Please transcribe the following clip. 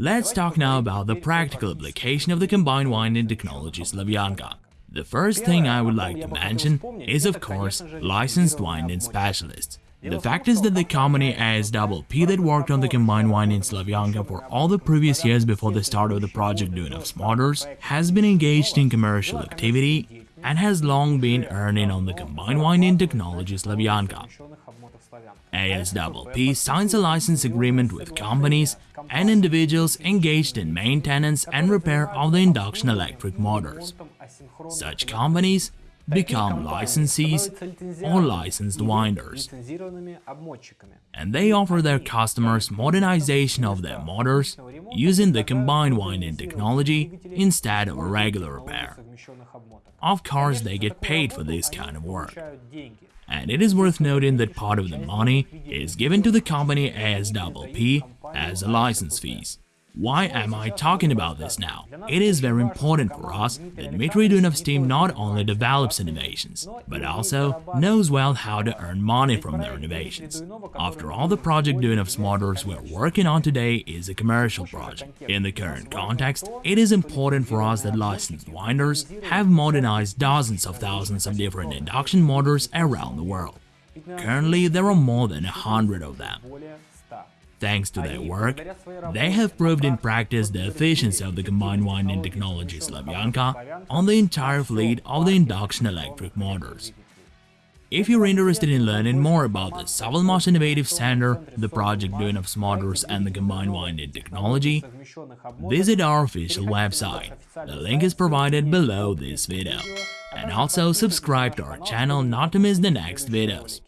Let's talk now about the practical application of the combined winding technology Slavyanka. The first thing I would like to mention is of course licensed winding specialists. The fact is that the company ASPP that worked on the combined winding Slavyanka for all the previous years before the start of the project Duyunov's Motors has been engaged in commercial activity and has long been earning on the combined winding technology Slavyanka. ASPP signs a license agreement with companies and individuals engaged in maintenance and repair of the induction electric motors. Such companies become licensees or licensed winders. And they offer their customers modernization of their motors using the combined winding technology instead of a regular repair. Of course, they get paid for this kind of work. And it is worth noting that part of the money is given to the company ASPP as a license fees. Why am I talking about this now? It is very important for us that Dmitry Duyunov's team not only develops innovations, but also knows well how to earn money from their innovations. After all, the project Duyunov's Motors we're working on today is a commercial project. In the current context, it is important for us that licensed winders have modernized dozens of thousands of different induction motors around the world. Currently, there are more than a hundred of them. Thanks to their work, they have proved in practice the efficiency of the combined winding technology Slavyanka on the entire fleet of the induction electric motors. If you're interested in learning more about the SovElMash Innovative Center, the project Duyunov's Motors and the combined winding technology, visit our official website. The link is provided below this video. And also subscribe to our channel not to miss the next videos.